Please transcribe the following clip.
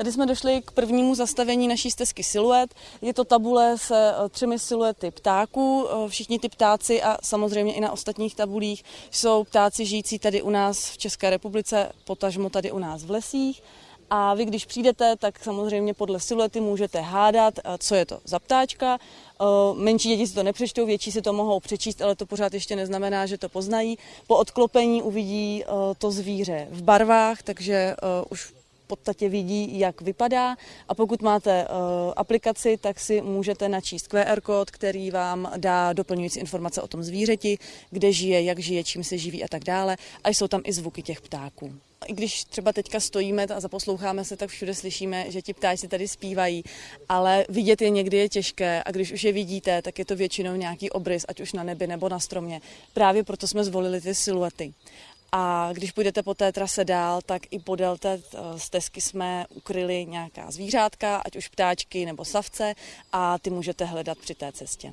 Tady jsme došli k prvnímu zastavení naší stezky Siluet. Je to tabule se třemi siluety ptáků. Eh, všichni ty ptáci a samozřejmě i na ostatních tabulích jsou ptáci žijící tady u nás v České republice, potažmo tady u nás v lesích. A vy, když přijdete, tak samozřejmě podle siluety můžete hádat, eh, co je to za ptáčka. Menší děti si to nepřečtou, větší si to mohou přečíst, ale to pořád ještě neznamená, že to poznají. Po odklopení uvidí to zvíře v barvách, takže už podstatě vidí, jak vypadá a pokud máte uh, aplikaci, tak si můžete načíst QR kód, který vám dá doplňující informace o tom zvířeti, kde žije, jak žije, čím se živí a tak dále. A jsou tam i zvuky těch ptáků. I když třeba teďka stojíme a zaposloucháme se, tak všude slyšíme, že ti ptáci tady zpívají, ale vidět je někdy je těžké a když už je vidíte, tak je to většinou nějaký obrys, ať už na nebi nebo na stromě. Právě proto jsme zvolili ty siluety. A když půjdete po té trase dál, tak i podél té eh, stezky jsme ukryli nějaká zvířátka, ať už ptáčky nebo savce, a ty můžete hledat při té cestě.